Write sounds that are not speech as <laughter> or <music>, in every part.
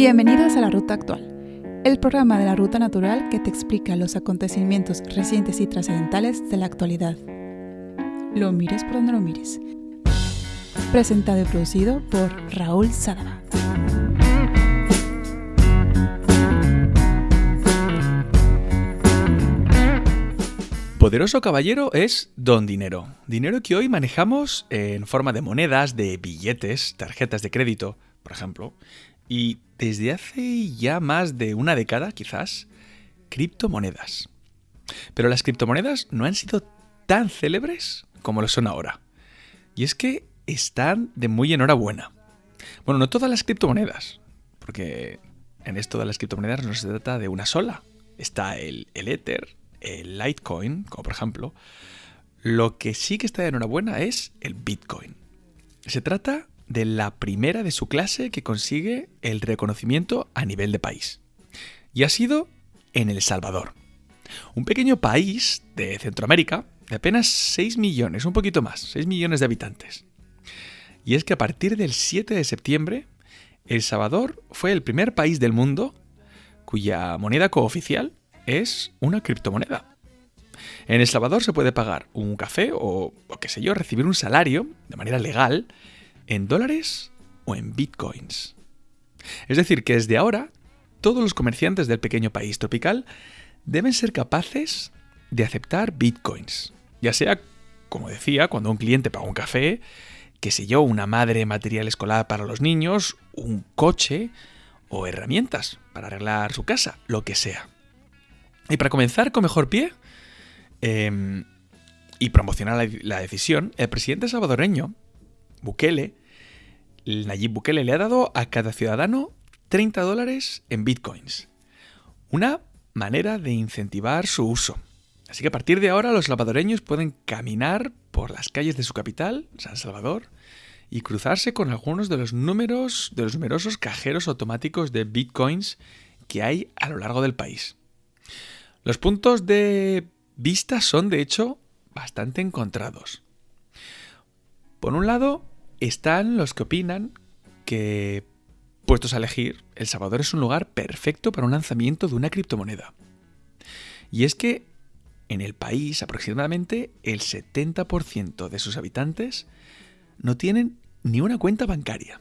Bienvenidos a La Ruta Actual, el programa de la Ruta Natural que te explica los acontecimientos recientes y trascendentales de la actualidad. Lo mires por donde lo mires. Presentado y producido por Raúl Sadaba. Poderoso caballero es Don Dinero. Dinero que hoy manejamos en forma de monedas, de billetes, tarjetas de crédito, por ejemplo. Y desde hace ya más de una década, quizás, criptomonedas. Pero las criptomonedas no han sido tan célebres como lo son ahora. Y es que están de muy enhorabuena. Bueno, no todas las criptomonedas, porque en esto de las criptomonedas no se trata de una sola. Está el, Ether, el Litecoin, como por ejemplo, lo que sí que está de enhorabuena es el Bitcoin. Se trata de la primera de su clase que consigue el reconocimiento a nivel de país. Y ha sido en El Salvador. Un pequeño país de Centroamérica de apenas 6 millones, un poquito más, 6 millones de habitantes. Y es que a partir del 7 de septiembre, El Salvador fue el primer país del mundo cuya moneda cooficial es una criptomoneda. En El Salvador se puede pagar un café o, o qué sé yo, recibir un salario de manera legal en dólares o en bitcoins. Es decir, que desde ahora todos los comerciantes del pequeño país tropical deben ser capaces de aceptar bitcoins. Ya sea, como decía, cuando un cliente paga un café, qué sé yo, una madre material escolar para los niños, un coche o herramientas para arreglar su casa, lo que sea. Y para comenzar con mejor pie em, y promocionar la, la, decisión, el presidente salvadoreño, Bukele, Nayib Bukele, le ha dado a cada ciudadano 30 dólares en bitcoins. Una manera de incentivar su uso. Así que a partir de ahora los salvadoreños pueden caminar por las calles de su capital, San Salvador, y cruzarse con algunos de los números de los numerosos cajeros automáticos de bitcoins que hay a lo largo del país. Los puntos de vista son, de hecho, bastante encontrados. Por un lado, están los que opinan que, puestos a elegir, El Salvador es un lugar perfecto para un lanzamiento de una criptomoneda. Y es que en el país aproximadamente el 70% de sus habitantes no tienen ni una cuenta bancaria.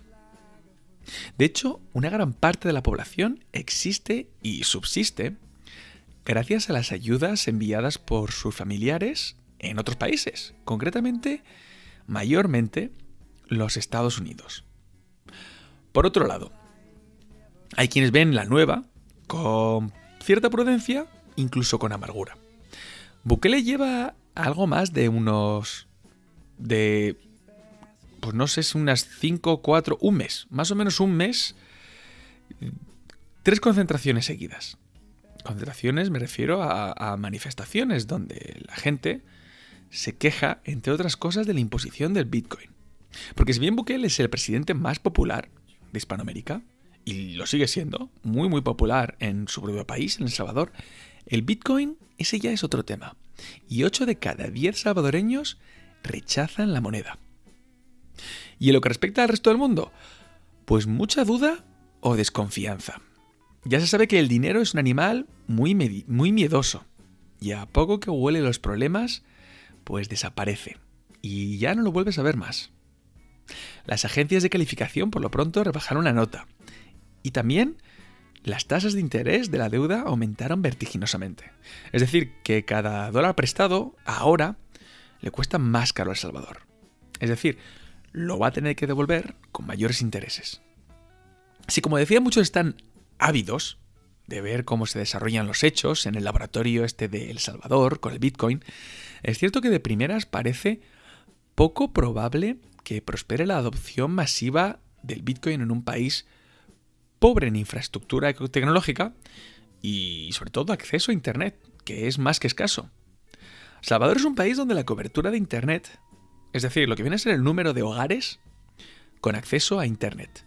De hecho, una gran parte de la población existe y subsiste gracias a las ayudas enviadas por sus familiares en otros países, concretamente, mayormente, los Estados Unidos. Por otro lado, hay quienes ven la nueva con cierta prudencia, incluso con amargura. Bukele lleva algo más de unos... de... pues no sé, es unas 5, 4, un mes, más o menos un mes, tres concentraciones seguidas. Concentraciones me refiero a, manifestaciones donde la gente se queja, entre otras cosas, de la imposición del Bitcoin. Porque si bien Bukele es el presidente más popular de Hispanoamérica, y lo sigue siendo, muy muy popular en su propio país, en El Salvador, el Bitcoin, ese ya es otro tema. Y 8 de cada 10 salvadoreños rechazan la moneda. ¿Y en lo que respecta al resto del mundo? Pues mucha duda o desconfianza. Ya se sabe que el dinero es un animal muy, muy miedoso. Y a poco que huele los problemas, pues desaparece. Y ya no lo vuelves a ver más. Las agencias de calificación por lo pronto rebajaron la nota. Y también las tasas de interés de la deuda aumentaron vertiginosamente. Es decir, que cada dólar prestado ahora le cuesta más caro a El Salvador. Es decir, lo va a tener que devolver con mayores intereses. Si como decía muchos están ávidos de ver cómo se desarrollan los hechos en el laboratorio este de El Salvador con el Bitcoin, es cierto que de primeras parece poco probable que prospere la adopción masiva del Bitcoin en un país pobre en infraestructura tecnológica y sobre todo acceso a Internet, que es más que escaso. Salvador es un país donde la cobertura de Internet, es decir, lo que viene a ser el número de hogares con acceso a Internet,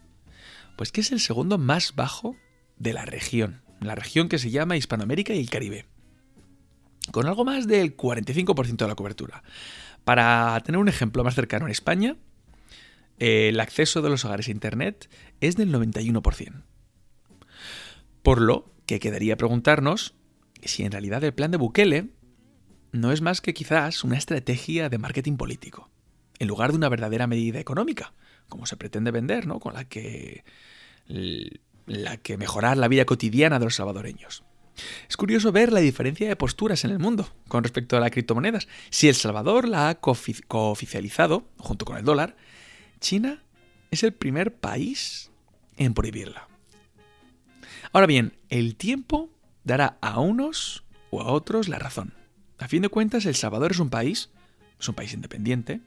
pues que es el segundo más bajo de la región, la región que se llama Hispanoamérica y el Caribe, con algo más del 45% de la cobertura. Para tener un ejemplo más cercano en España, el acceso de los hogares a Internet es del 91%. Por lo que quedaría preguntarnos si en realidad el plan de Bukele no es más que quizás una estrategia de marketing político, en lugar de una verdadera medida económica, como se pretende vender, ¿no? Con la que, la que mejorar la vida cotidiana de los salvadoreños. Es curioso ver la diferencia de posturas en el mundo con respecto a las criptomonedas. Si El Salvador la ha cooficializado, junto con el dólar, China es el primer país en prohibirla. Ahora bien, el tiempo dará a unos o a otros la razón. A fin de cuentas, El Salvador es un país, es un país independiente,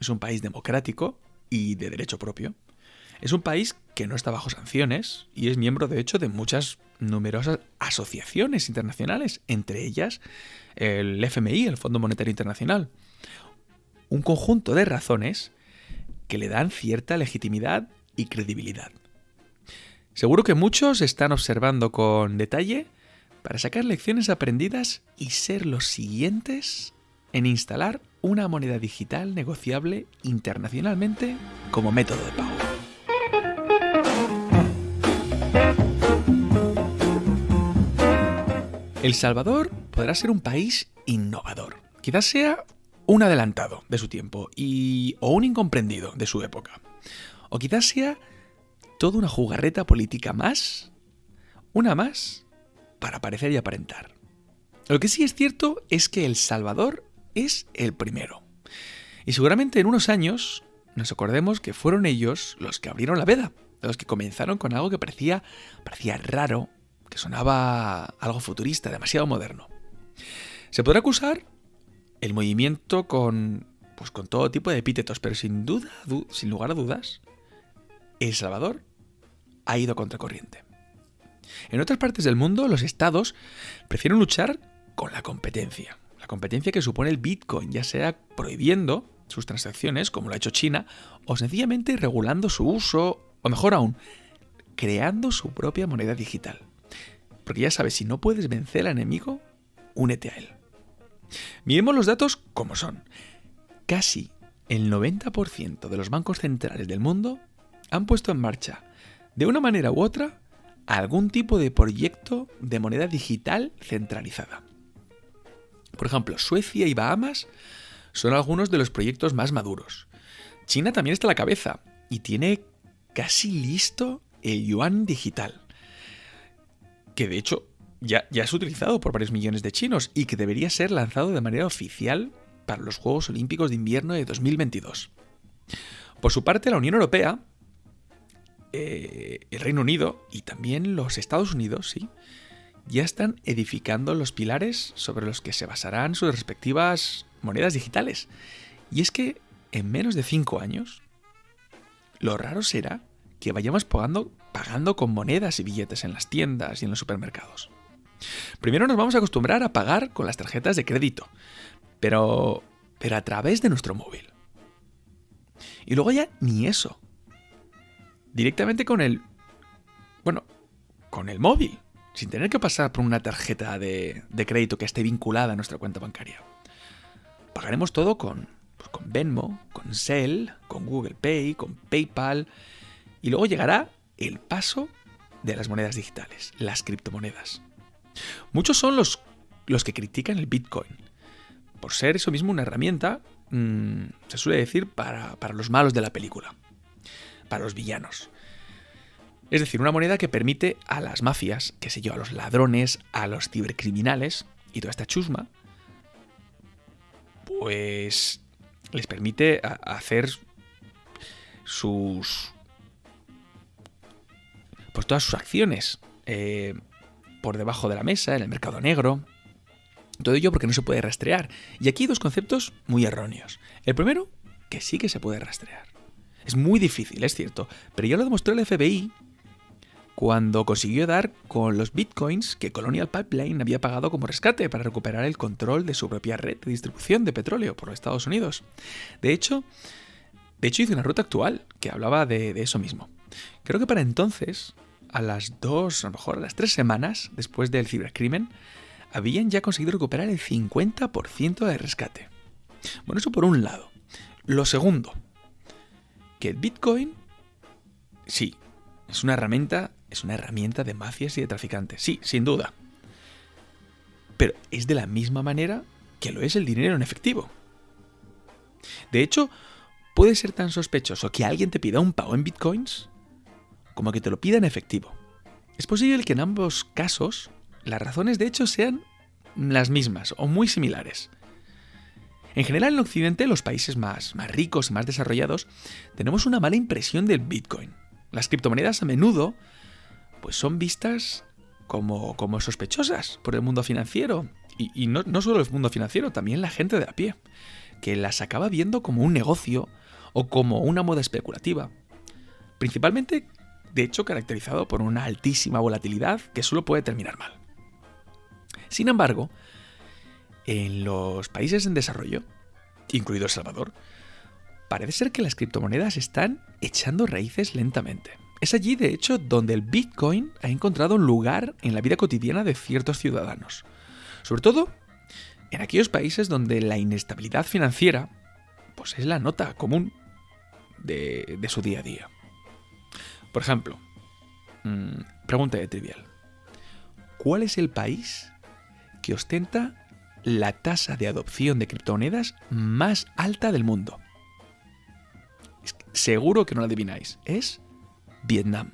es un país democrático y de derecho propio. Es un país que no está bajo sanciones y es miembro, de hecho, de muchas numerosas asociaciones internacionales, entre ellas el FMI, el Fondo Monetario Internacional. Un conjunto de razones que le dan cierta legitimidad y credibilidad. Seguro que muchos están observando con detalle para sacar lecciones aprendidas y ser los siguientes en instalar una moneda digital negociable internacionalmente como método de pago. El Salvador podrá ser un país innovador. Quizás sea un adelantado de su tiempo y, o un incomprendido de su época. O quizás sea toda una jugarreta política más, una más, para parecer y aparentar. Lo que sí es cierto es que El Salvador es el primero. Y seguramente en unos años nos acordemos que fueron ellos los que abrieron la veda, los que comenzaron con algo que parecía, parecía raro, que sonaba algo futurista, demasiado moderno. Se podrá acusar el movimiento con, pues con todo tipo de epítetos, pero sin duda, sin lugar a dudas, El Salvador ha ido contracorriente. En otras partes del mundo, los estados prefieren luchar con la competencia. La competencia que supone el Bitcoin, ya sea prohibiendo sus transacciones, como lo ha hecho China, o sencillamente regulando su uso, o mejor aún, creando su propia moneda digital. Porque ya sabes, si no puedes vencer al enemigo, únete a él. Miremos los datos como son. Casi el 90% de los bancos centrales del mundo han puesto en marcha, de una manera u otra, algún tipo de proyecto de moneda digital centralizada. Por ejemplo, Suecia y Bahamas son algunos de los proyectos más maduros. China también está a la cabeza y tiene casi listo el yuan digital que de hecho ya, ya es utilizado por varios millones de chinos y que debería ser lanzado de manera oficial para los Juegos Olímpicos de Invierno de 2022. Por su parte, la Unión Europea, eh, el Reino Unido y también los Estados Unidos, sí, ya están edificando los pilares sobre los que se basarán sus respectivas monedas digitales. Y es que en menos de cinco años, lo raro será que vayamos pagando, pagando con monedas y billetes en las tiendas y en los supermercados. Primero nos vamos a acostumbrar a pagar con las tarjetas de crédito, pero, pero a través de nuestro móvil. Y luego ya ni eso. Directamente con el... Bueno, con el móvil, sin tener que pasar por una tarjeta de, crédito que esté vinculada a nuestra cuenta bancaria. Pagaremos todo con, pues, con Venmo, con Zelle, con Google Pay, con PayPal y luego llegará el paso de las monedas digitales, las criptomonedas. Muchos son los, los que critican el Bitcoin, por ser eso mismo una herramienta, mm, se suele decir, para, para los malos de la película, para los villanos. Es decir, una moneda que permite a las mafias, que sé yo, a los ladrones, a los cibercriminales y toda esta chusma, pues les permite hacer sus, pues todas sus acciones. Eh, por debajo de la mesa, en el mercado negro. Todo ello porque no se puede rastrear. Y aquí hay dos conceptos muy erróneos. El primero, que sí que se puede rastrear. Es muy difícil, es cierto, pero ya lo demostró el FBI cuando consiguió dar con los bitcoins que Colonial Pipeline había pagado como rescate para recuperar el control de su propia red de distribución de petróleo por los Estados Unidos. De hecho, de hecho hizo una ruta actual que hablaba de eso mismo. Creo que para entonces, a las dos, a lo mejor a las tres semanas después del cibercrimen, habían ya conseguido recuperar el 50% de rescate. Bueno, eso por un lado. Lo segundo, que Bitcoin, sí, es una herramienta es una herramienta de mafias y de traficantes. Sí, sin duda. Pero es de la misma manera que lo es el dinero en efectivo. De hecho, puede ser tan sospechoso que alguien te pida un pago en bitcoins como que te lo pida en efectivo. Es posible que en ambos casos las razones de hecho sean las mismas o muy similares. En general en Occidente, los países más, más ricos y más desarrollados, tenemos una mala impresión del Bitcoin. Las criptomonedas a menudo pues son vistas como, como sospechosas por el mundo financiero. Y, no, no solo el mundo financiero, también la gente de a pie, que las acaba viendo como un negocio o como una moda especulativa. Principalmente, de hecho, caracterizado por una altísima volatilidad que solo puede terminar mal. Sin embargo, en los países en desarrollo, incluido El Salvador, parece ser que las criptomonedas están echando raíces lentamente. Es allí, de hecho, donde el Bitcoin ha encontrado un lugar en la vida cotidiana de ciertos ciudadanos. Sobre todo en aquellos países donde la inestabilidad financiera pues es la nota común de, su día a día. Por ejemplo, mm, pregunta de trivial. ¿Cuál es el país que ostenta la tasa de adopción de criptomonedas más alta del mundo. Seguro que no la adivináis. Es Vietnam.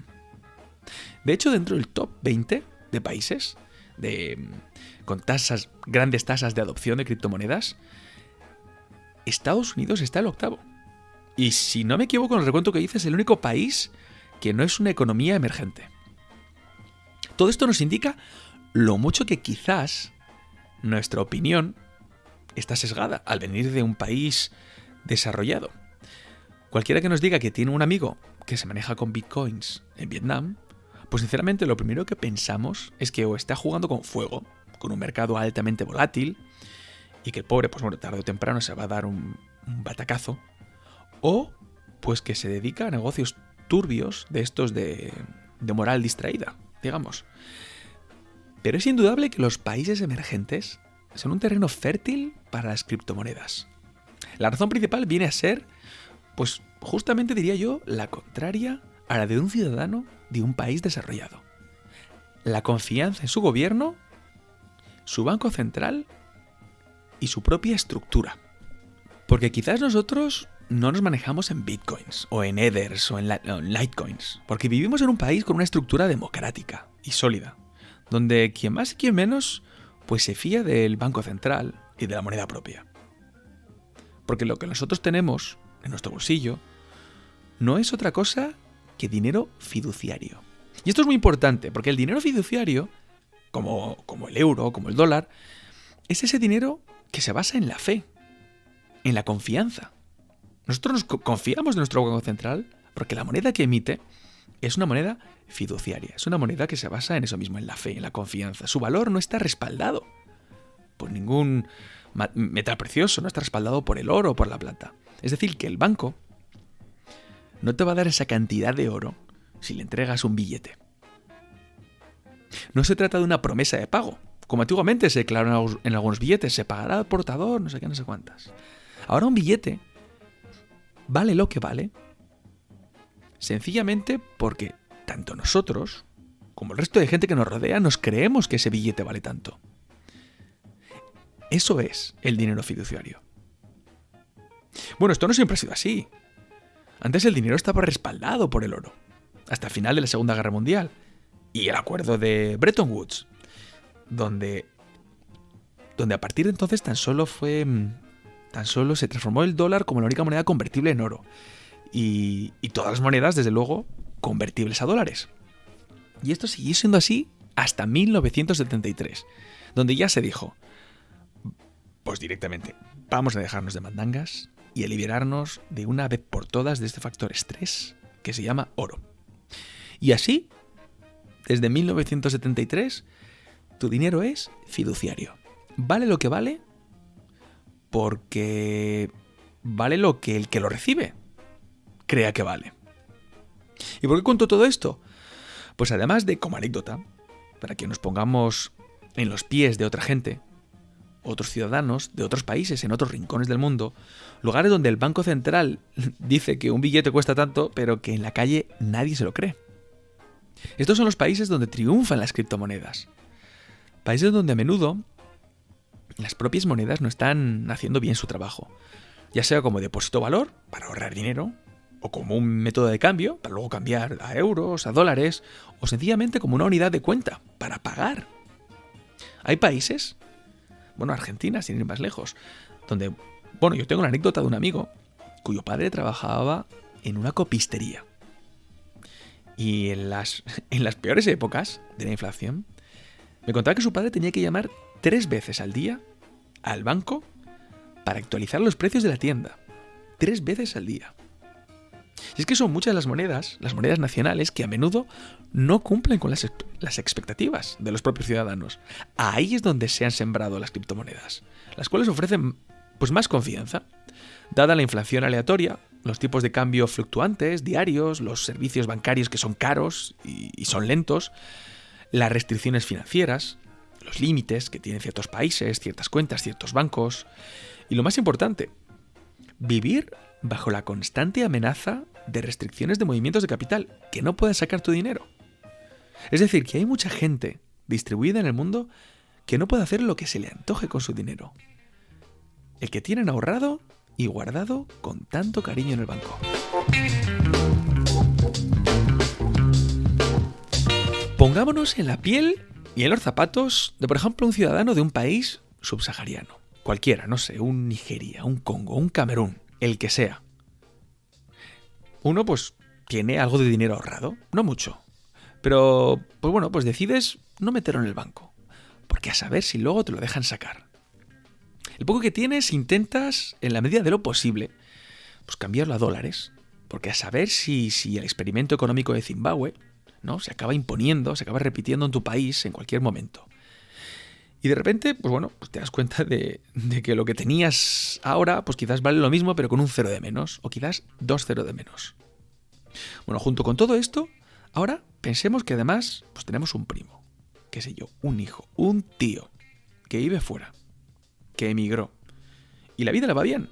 De hecho, dentro del top 20 de países de, con tasas, grandes tasas de adopción de criptomonedas, Estados Unidos está el octavo. Y si no me equivoco en el recuento que dice, es el único país que no es una economía emergente. Todo esto nos indica lo mucho que quizás nuestra opinión está sesgada al venir de un país desarrollado. Cualquiera que nos diga que tiene un amigo que se maneja con bitcoins en Vietnam, pues sinceramente lo primero que pensamos es que o está jugando con fuego, con un mercado altamente volátil, y que el pobre, pues bueno, tarde o temprano se va a dar un, batacazo, o pues que se dedica a negocios turbios de estos de, de moral distraída, digamos. Pero es indudable que los países emergentes son un terreno fértil para las criptomonedas. La razón principal viene a ser, pues justamente diría yo, la contraria a la de un ciudadano de un país desarrollado. La confianza en su gobierno, su banco central y su propia estructura. Porque quizás nosotros no nos manejamos en bitcoins o en ethers o en, litecoins, porque vivimos en un país con una estructura democrática y sólida donde quien más y quien menos, pues se fía del Banco Central y de la moneda propia. Porque lo que nosotros tenemos en nuestro bolsillo no es otra cosa que dinero fiduciario. Y esto es muy importante, porque el dinero fiduciario, como, como el euro, como el dólar, es ese dinero que se basa en la fe, en la confianza. Nosotros nos confiamos en nuestro Banco Central porque la moneda que emite es una moneda fiduciaria. Es una moneda que se basa en eso mismo, en la fe, en la confianza. Su valor no está respaldado por ningún metal precioso, no está respaldado por el oro o por la plata. Es decir, que el banco no te va a dar esa cantidad de oro si le entregas un billete. No se trata de una promesa de pago, como antiguamente se declaró en algunos billetes, se pagará al portador, no sé qué, no sé cuántas. Ahora un billete vale lo que vale, sencillamente porque tanto nosotros como el resto de gente que nos rodea nos creemos que ese billete vale tanto. Eso es el dinero fiduciario. Bueno, esto no siempre ha sido así. Antes el dinero estaba respaldado por el oro, hasta el final de la Segunda Guerra Mundial y el acuerdo de Bretton Woods, donde, donde a partir de entonces tan solo fue, mm, tan solo se transformó el dólar como la única moneda convertible en oro y, y todas las monedas, desde luego, convertibles a dólares. Y esto siguió siendo así hasta 1973, donde ya se dijo, pues directamente, vamos a dejarnos de mandangas y a liberarnos de una vez por todas de este factor estrés que se llama oro. Y así, desde 1973, tu dinero es fiduciario. Vale lo que vale porque vale lo que el que lo recibe crea que vale. ¿Y por qué cuento todo esto? Pues además de como anécdota, para que nos pongamos en los pies de otra gente, otros ciudadanos de otros países, en otros rincones del mundo, lugares donde el Banco Central <laughs> dice que un billete cuesta tanto, pero que en la calle nadie se lo cree. Estos son los países donde triunfan las criptomonedas. Países donde a menudo las propias monedas no están haciendo bien su trabajo, ya sea como depósito valor para ahorrar dinero, o como un método de cambio para luego cambiar a euros, a dólares, o sencillamente como una unidad de cuenta para pagar. Hay países, bueno, Argentina, sin ir más lejos, donde, bueno, yo tengo una anécdota de un amigo cuyo padre trabajaba en una copistería. Y en las, <laughs> en las peores épocas de la inflación, me contaba que su padre tenía que llamar tres veces al día al banco para actualizar los precios de la tienda. Tres veces al día. Y es que son muchas las monedas, las monedas nacionales, que a menudo no cumplen con las, expectativas de los propios ciudadanos. Ahí es donde se han sembrado las criptomonedas, las cuales ofrecen pues más confianza. Dada la inflación aleatoria, los tipos de cambio fluctuantes, diarios, los servicios bancarios que son caros y son lentos, las restricciones financieras, los límites que tienen ciertos países, ciertas cuentas, ciertos bancos, y lo más importante, vivir bajo la constante amenaza de restricciones de movimientos de capital, que no puedes sacar tu dinero. Es decir, que hay mucha gente distribuida en el mundo que no puede hacer lo que se le antoje con su dinero. El que tienen ahorrado y guardado con tanto cariño en el banco. Pongámonos en la piel y en los zapatos de, por ejemplo, un ciudadano de un país subsahariano. Cualquiera, no sé, un Nigeria, un Congo, un Camerún, el que sea. Uno, pues, tiene algo de dinero ahorrado, no mucho. Pero, pues bueno, pues decides no meterlo en el banco. Porque a saber si luego te lo dejan sacar. El poco que tienes intentas, en la medida de lo posible, pues cambiarlo a dólares. Porque a saber si, si el experimento económico de Zimbabue Se acaba imponiendo, se acaba repitiendo en tu país en cualquier momento. Y de repente, pues bueno, pues te das cuenta de, que lo que tenías ahora, pues quizás vale lo mismo, pero con un cero de menos, o quizás dos cero de menos. Bueno, junto con todo esto, ahora pensemos que además, pues tenemos un primo, qué sé yo, un hijo, un tío, que vive fuera, que emigró, y la vida le va bien.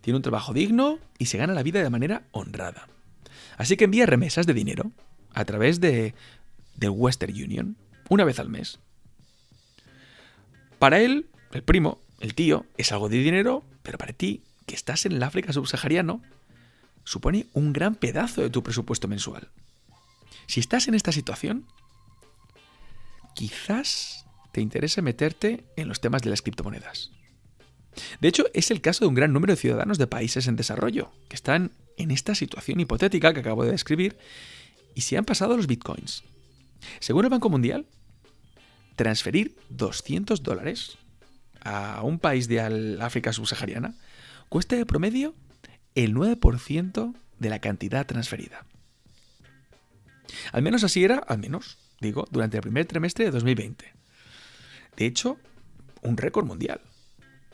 Tiene un trabajo digno y se gana la vida de manera honrada. Así que envía remesas de dinero a través de, del Western Union una vez al mes. Para él, el primo, el tío, es algo de dinero, pero para ti, que estás en el África subsahariano, supone un gran pedazo de tu presupuesto mensual. Si estás en esta situación, quizás te interese meterte en los temas de las criptomonedas. De hecho, es el caso de un gran número de ciudadanos de países en desarrollo, que están en esta situación hipotética que acabo de describir y se han pasado los bitcoins. Según el Banco Mundial, transferir 200 dólares a un país de África subsahariana cuesta de promedio el 9% de la cantidad transferida. Al menos así era, al menos, digo, durante el primer trimestre de 2020. De hecho, un récord mundial.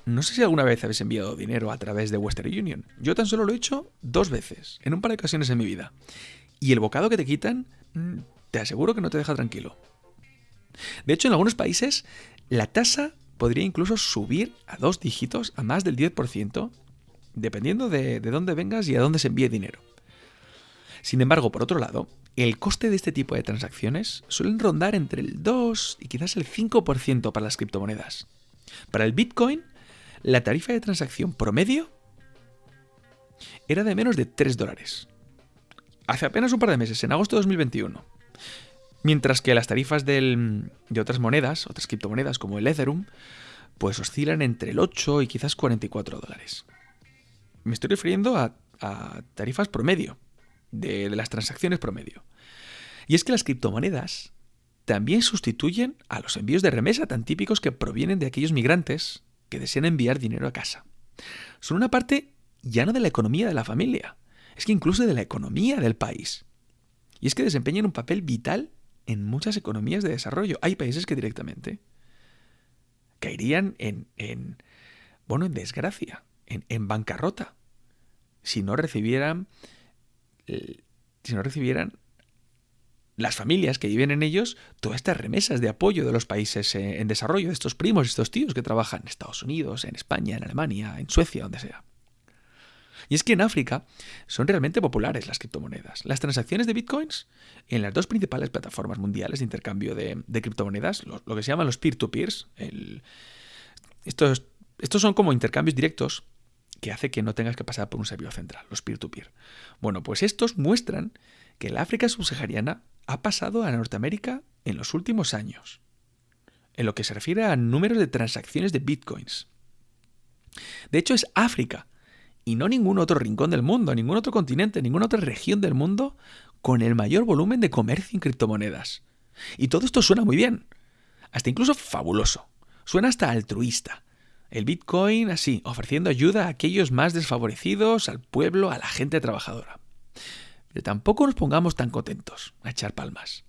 No sé si alguna vez habéis enviado dinero a través de Western Union. Yo tan solo lo he hecho dos veces, en un par de ocasiones en mi vida. Y el bocado que te quitan, mm, te aseguro que no te deja tranquilo. De hecho, en algunos países, la tasa podría incluso subir a dos dígitos, a más del 10%, dependiendo de, de dónde vengas y a dónde se envíe dinero. Sin embargo, por otro lado, el coste de este tipo de transacciones suelen rondar entre el 2 y quizás el 5% para las criptomonedas. Para el Bitcoin la tarifa de transacción promedio era de menos de 3 dólares. Hace apenas un par de meses, en agosto de 2021. Mientras que las tarifas de otras monedas, otras criptomonedas como el Ethereum, pues oscilan entre el 8 y quizás 44 dólares. Me estoy refiriendo a, tarifas promedio, de, de las transacciones promedio. Y es que las criptomonedas también sustituyen a los envíos de remesa tan típicos que provienen de aquellos migrantes que desean enviar dinero a casa. Son una parte ya no de la economía de la familia, es que incluso de la economía del país. Y es que desempeñan un papel vital en muchas economías de desarrollo. Hay países que directamente caerían en, en bueno, en desgracia, en, en bancarrota, si no recibieran, si no recibieran las familias que viven en ellos todas estas remesas de apoyo de los países en desarrollo, de estos primos, estos tíos que trabajan en Estados Unidos, en España, en Alemania, en Suecia, donde sea. Y es que en África son realmente populares las criptomonedas. Las transacciones de bitcoins en las dos principales plataformas mundiales de intercambio de, criptomonedas, lo, que se llaman los peer-to-peers, estos, estos son como intercambios directos que hace que no tengas que pasar por un servidor central, los peer-to-peer. Bueno, pues estos muestran que el África subsahariana ha pasado a Norteamérica en los últimos años, en lo que se refiere a números de transacciones de bitcoins. De hecho, es África y no ningún otro rincón del mundo, ningún otro continente, ninguna otra región del mundo con el mayor volumen de comercio en criptomonedas. Y todo esto suena muy bien, hasta incluso fabuloso, suena hasta altruista. El Bitcoin así, ofreciendo ayuda a aquellos más desfavorecidos, al pueblo, a la gente trabajadora. Tampoco nos pongamos tan contentos a echar palmas.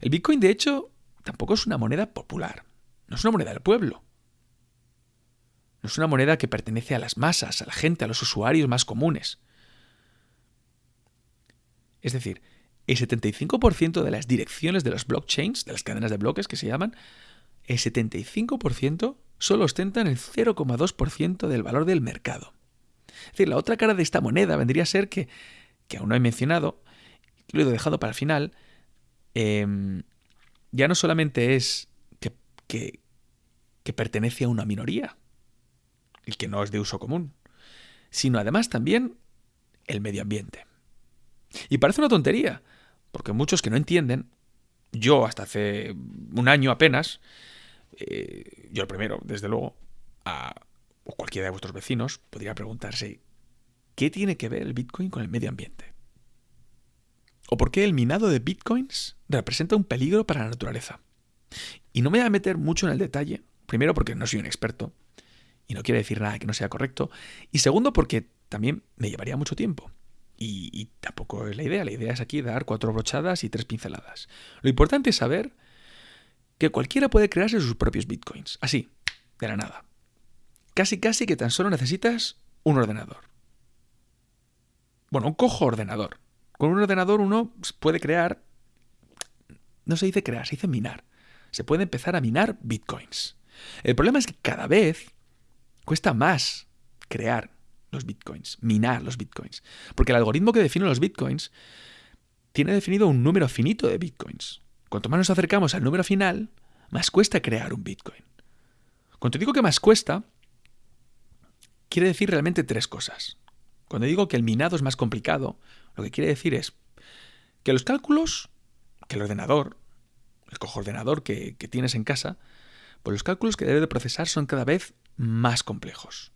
El Bitcoin, de hecho, tampoco es una moneda popular, no es una moneda del pueblo. No es una moneda que pertenece a las masas, a la gente, a los usuarios más comunes. Es decir, el 75% de las direcciones de los blockchains, de las cadenas de bloques que se llaman, el 75% solo ostentan el 0,2% del valor del mercado. Es decir, la otra cara de esta moneda vendría a ser que, que aún no he mencionado, lo he dejado para el final, em, ya no solamente es que, pertenece a una minoría, el que no es de uso común, sino además también el medio ambiente. Y parece una tontería, porque muchos que no entienden, yo hasta hace un año apenas, eh, yo el primero, desde luego, a, o cualquiera de vuestros vecinos, podría preguntarse, ¿qué tiene que ver el Bitcoin con el medio ambiente? ¿O por qué el minado de Bitcoins representa un peligro para la naturaleza? Y no me voy a meter mucho en el detalle, primero porque no soy un experto, y no quiere decir nada que no sea correcto. Y segundo, porque también me llevaría mucho tiempo. Y, tampoco es la idea. La idea es aquí dar cuatro brochadas y tres pinceladas. Lo importante es saber que cualquiera puede crearse sus propios bitcoins. Así, de la nada. Casi, casi que tan solo necesitas un ordenador. Bueno, un cojo ordenador. Con un ordenador uno puede crear... No se dice crear, se dice minar. Se puede empezar a minar bitcoins. El problema es que cada vez Cuesta más crear los bitcoins, minar los bitcoins. Porque el algoritmo que define los bitcoins tiene definido un número finito de bitcoins. Cuanto más nos acercamos al número final, más cuesta crear un bitcoin. Cuando digo que más cuesta, quiere decir realmente tres cosas. Cuando digo que el minado es más complicado, lo que quiere decir es que los cálculos, que el ordenador, el cojo ordenador que, que tienes en casa, pues los cálculos que debe de procesar son cada vez más complejos.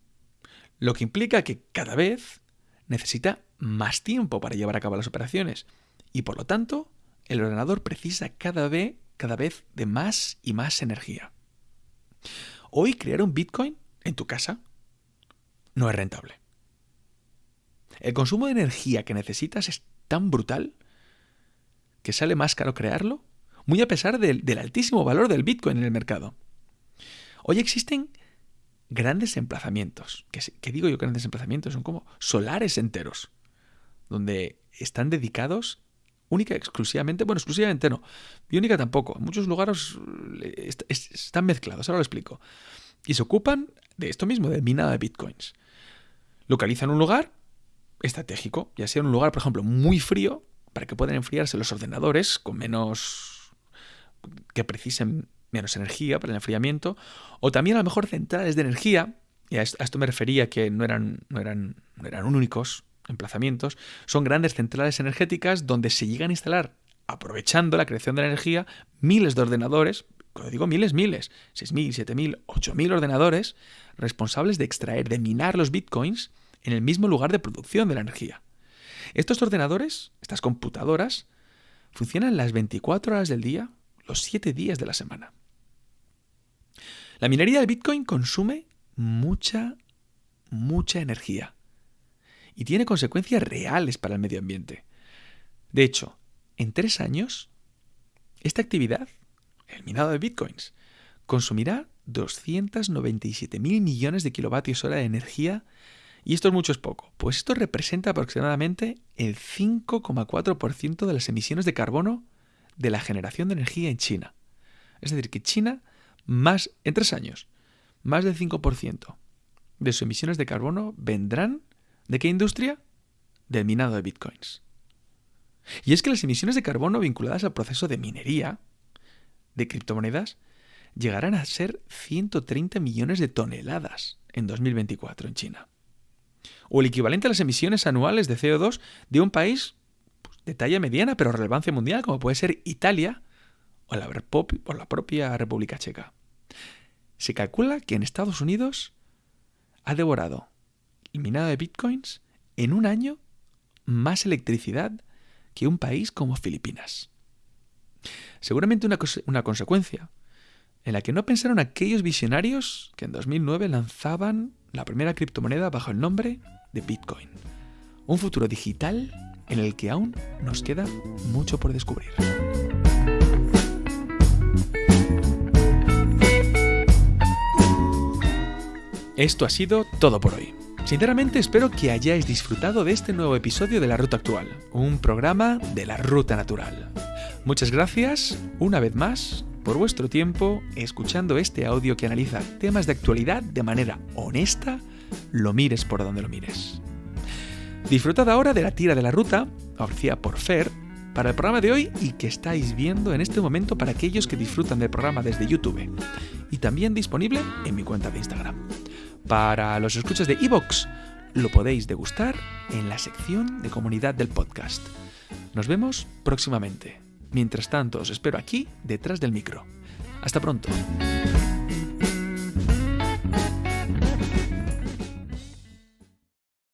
Lo que implica que cada vez necesita más tiempo para llevar a cabo las operaciones y por lo tanto el ordenador precisa cada vez, cada vez de más y más energía. Hoy crear un Bitcoin en tu casa no es rentable. El consumo de energía que necesitas es tan brutal que sale más caro crearlo, muy a pesar del, del altísimo valor del Bitcoin en el mercado. Hoy existen grandes emplazamientos. ¿Qué, digo yo grandes emplazamientos? Son como solares enteros, donde están dedicados única exclusivamente, bueno, exclusivamente no, y única tampoco, en muchos lugares eh, están mezclados, ahora lo explico, y se ocupan de esto mismo, de minada de bitcoins. Localizan un lugar estratégico, ya sea un lugar, por ejemplo, muy frío, para que puedan enfriarse los ordenadores con menos que precisen menos energía para el enfriamiento, o también a lo mejor centrales de energía, y a esto me refería que no eran, no eran, no eran únicos emplazamientos, son grandes centrales energéticas donde se llegan a instalar, aprovechando la creación de la energía, miles de ordenadores, cuando digo miles, miles, 6.000, 7.000, 8.000 ordenadores responsables de extraer, de minar los bitcoins en el mismo lugar de producción de la energía. Estos ordenadores, estas computadoras, funcionan las 24 horas del día, los 7 días de la semana. La minería del Bitcoin consume mucha, mucha energía y tiene consecuencias reales para el medio ambiente. De hecho, en tres años, esta actividad, el minado de Bitcoins, consumirá 297.000 millones de kilovatios hora de energía y esto es mucho es poco, pues esto representa aproximadamente el 5,4% de las emisiones de carbono de la generación de energía en China. Es decir, que China más, en tres años, más del 5% de sus emisiones de carbono vendrán ¿De qué industria? Del minado de bitcoins. Y es que las emisiones de carbono vinculadas al proceso de minería de criptomonedas llegarán a ser 130 millones de toneladas en 2024 en China. O el equivalente a las emisiones anuales de CO2 de un país pues, de talla mediana pero relevancia mundial como puede ser Italia o la, propia República Checa. Se calcula que en Estados Unidos ha devorado el minado de bitcoins en un año más electricidad que un país como Filipinas. Seguramente una consecuencia en la que no pensaron aquellos visionarios que en 2009 lanzaban la primera criptomoneda bajo el nombre de Bitcoin. Un futuro digital en el que aún nos queda mucho por descubrir. Esto ha sido todo por hoy. Sinceramente espero que hayáis disfrutado de este nuevo episodio de La Ruta Actual, un programa de la Ruta Natural. Muchas gracias, una vez más, por vuestro tiempo escuchando este audio que analiza temas de actualidad de manera honesta, lo mires por donde lo mires. Disfrutad ahora de la tira de la ruta, ofrecida por Fer, para el programa de hoy y que estáis viendo en este momento para aquellos que disfrutan del programa desde YouTube y también disponible en mi cuenta de Instagram. Para los escuchas de Evox, lo podéis degustar en la sección de comunidad del podcast. Nos vemos próximamente. Mientras tanto, os espero aquí, detrás del micro. Hasta pronto.